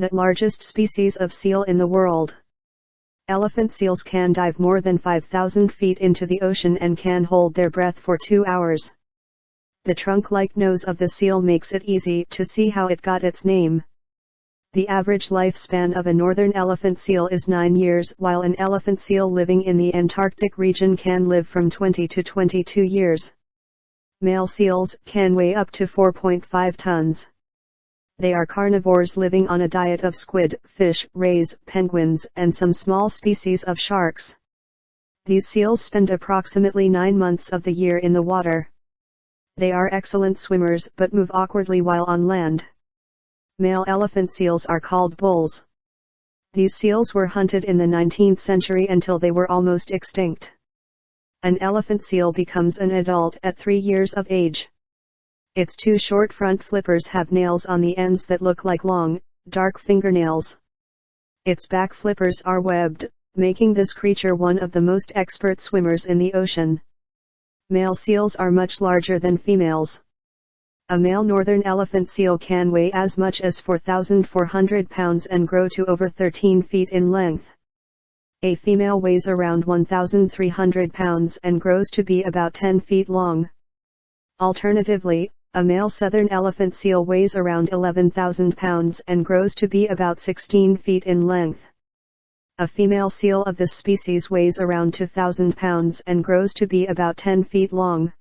The largest species of seal in the world. Elephant seals can dive more than 5,000 feet into the ocean and can hold their breath for two hours. The trunk-like nose of the seal makes it easy to see how it got its name. The average lifespan of a northern elephant seal is 9 years while an elephant seal living in the Antarctic region can live from 20 to 22 years. Male seals can weigh up to 4.5 tons. They are carnivores living on a diet of squid, fish, rays, penguins, and some small species of sharks. These seals spend approximately nine months of the year in the water. They are excellent swimmers but move awkwardly while on land. Male elephant seals are called bulls. These seals were hunted in the 19th century until they were almost extinct. An elephant seal becomes an adult at three years of age. Its two short front flippers have nails on the ends that look like long, dark fingernails. Its back flippers are webbed, making this creature one of the most expert swimmers in the ocean. Male seals are much larger than females. A male northern elephant seal can weigh as much as 4,400 pounds and grow to over 13 feet in length. A female weighs around 1,300 pounds and grows to be about 10 feet long. Alternatively, a male southern elephant seal weighs around 11,000 pounds and grows to be about 16 feet in length. A female seal of this species weighs around 2,000 pounds and grows to be about 10 feet long.